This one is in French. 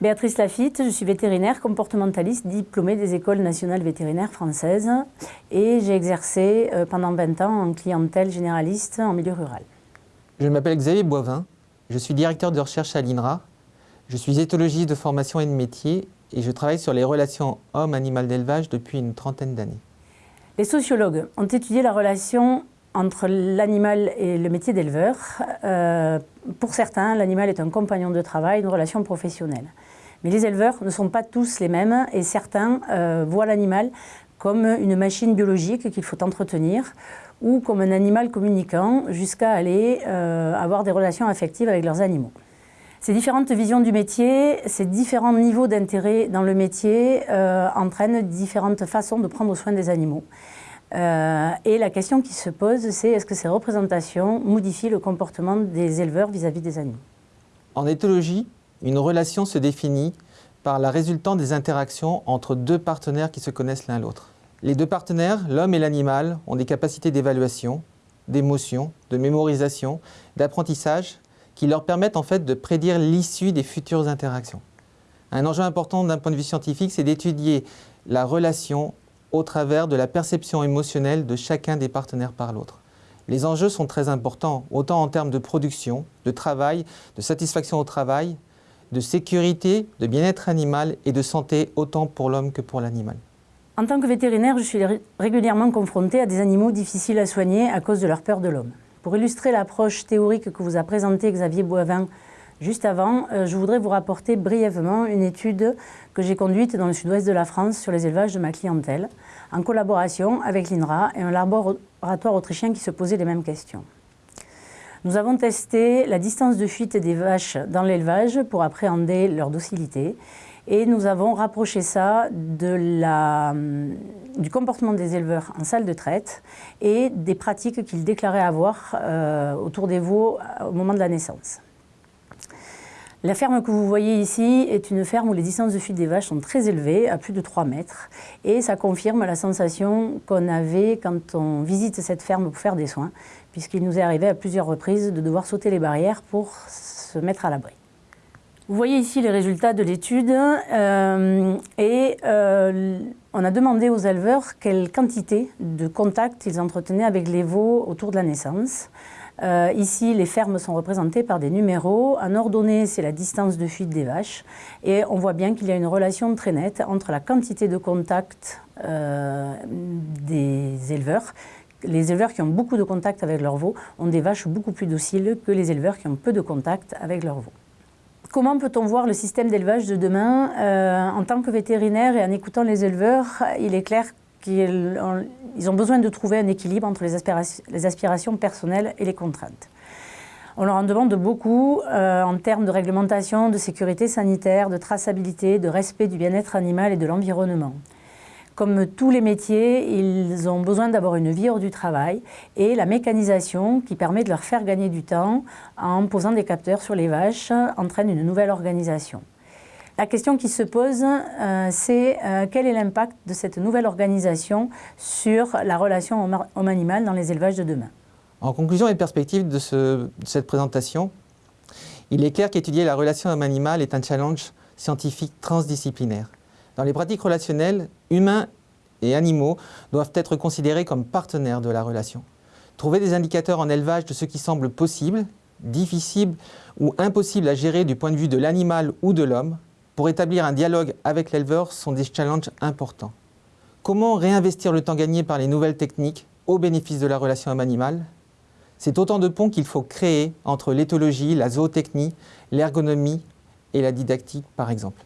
Béatrice Lafitte, je suis vétérinaire comportementaliste diplômée des écoles nationales vétérinaires françaises et j'ai exercé euh, pendant 20 ans en clientèle généraliste en milieu rural. Je m'appelle Xavier Boivin, je suis directeur de recherche à l'INRA, je suis éthologiste de formation et de métier et je travaille sur les relations homme-animal d'élevage depuis une trentaine d'années. Les sociologues ont étudié la relation entre l'animal et le métier d'éleveur. Euh, pour certains, l'animal est un compagnon de travail, une relation professionnelle. Mais les éleveurs ne sont pas tous les mêmes et certains euh, voient l'animal comme une machine biologique qu'il faut entretenir ou comme un animal communicant jusqu'à aller euh, avoir des relations affectives avec leurs animaux. Ces différentes visions du métier, ces différents niveaux d'intérêt dans le métier entraînent différentes façons de prendre soin des animaux. Et la question qui se pose, c'est est-ce que ces représentations modifient le comportement des éleveurs vis-à-vis -vis des animaux? En éthologie, une relation se définit par la résultante des interactions entre deux partenaires qui se connaissent l'un l'autre. Les deux partenaires, l'homme et l'animal, ont des capacités d'évaluation, d'émotion, de mémorisation, d'apprentissage qui leur permettent en fait de prédire l'issue des futures interactions. Un enjeu important d'un point de vue scientifique, c'est d'étudier la relation au travers de la perception émotionnelle de chacun des partenaires par l'autre. Les enjeux sont très importants, autant en termes de production, de travail, de satisfaction au travail, de sécurité, de bien-être animal et de santé autant pour l'homme que pour l'animal. En tant que vétérinaire, je suis régulièrement confrontée à des animaux difficiles à soigner à cause de leur peur de l'homme. Pour illustrer l'approche théorique que vous a présentée Xavier Boivin juste avant, euh, je voudrais vous rapporter brièvement une étude que j'ai conduite dans le sud-ouest de la France sur les élevages de ma clientèle, en collaboration avec l'INRA et un laboratoire autrichien qui se posait les mêmes questions. Nous avons testé la distance de fuite des vaches dans l'élevage pour appréhender leur docilité et nous avons rapproché ça hum, du comportement des éleveurs en salle de traite et des pratiques qu'ils déclaraient avoir euh, autour des veaux au moment de la naissance. La ferme que vous voyez ici est une ferme où les distances de fuite des vaches sont très élevées, à plus de 3 mètres. Et ça confirme la sensation qu'on avait quand on visite cette ferme pour faire des soins, puisqu'il nous est arrivé à plusieurs reprises de devoir sauter les barrières pour se mettre à l'abri. Vous voyez ici les résultats de l'étude euh, et euh, on a demandé aux éleveurs quelle quantité de contacts ils entretenaient avec les veaux autour de la naissance. Euh, ici, les fermes sont représentées par des numéros. En ordonnée, c'est la distance de fuite des vaches. Et on voit bien qu'il y a une relation très nette entre la quantité de contacts euh, des éleveurs. Les éleveurs qui ont beaucoup de contacts avec leurs veaux ont des vaches beaucoup plus dociles que les éleveurs qui ont peu de contacts avec leurs veaux. Comment peut-on voir le système d'élevage de demain euh, En tant que vétérinaire et en écoutant les éleveurs, il est clair ils ont besoin de trouver un équilibre entre les aspirations, les aspirations personnelles et les contraintes. On leur en demande beaucoup euh, en termes de réglementation, de sécurité sanitaire, de traçabilité, de respect du bien-être animal et de l'environnement. Comme tous les métiers, ils ont besoin d'avoir une vie hors du travail et la mécanisation qui permet de leur faire gagner du temps en posant des capteurs sur les vaches entraîne une nouvelle organisation. La question qui se pose, euh, c'est euh, quel est l'impact de cette nouvelle organisation sur la relation homme-animal dans les élevages de demain? En conclusion et perspective de, de cette présentation, il est clair qu'étudier la relation homme-animal est un challenge scientifique transdisciplinaire. Dans les pratiques relationnelles, humains et animaux doivent être considérés comme partenaires de la relation. Trouver des indicateurs en élevage de ce qui semble possible, difficile ou impossible à gérer du point de vue de l'animal ou de l'homme pour établir un dialogue avec l'éleveur sont des challenges importants. Comment réinvestir le temps gagné par les nouvelles techniques au bénéfice de la relation homme-animal? C'est autant de ponts qu'il faut créer entre l'éthologie, la zootechnie, l'ergonomie et la didactique par exemple.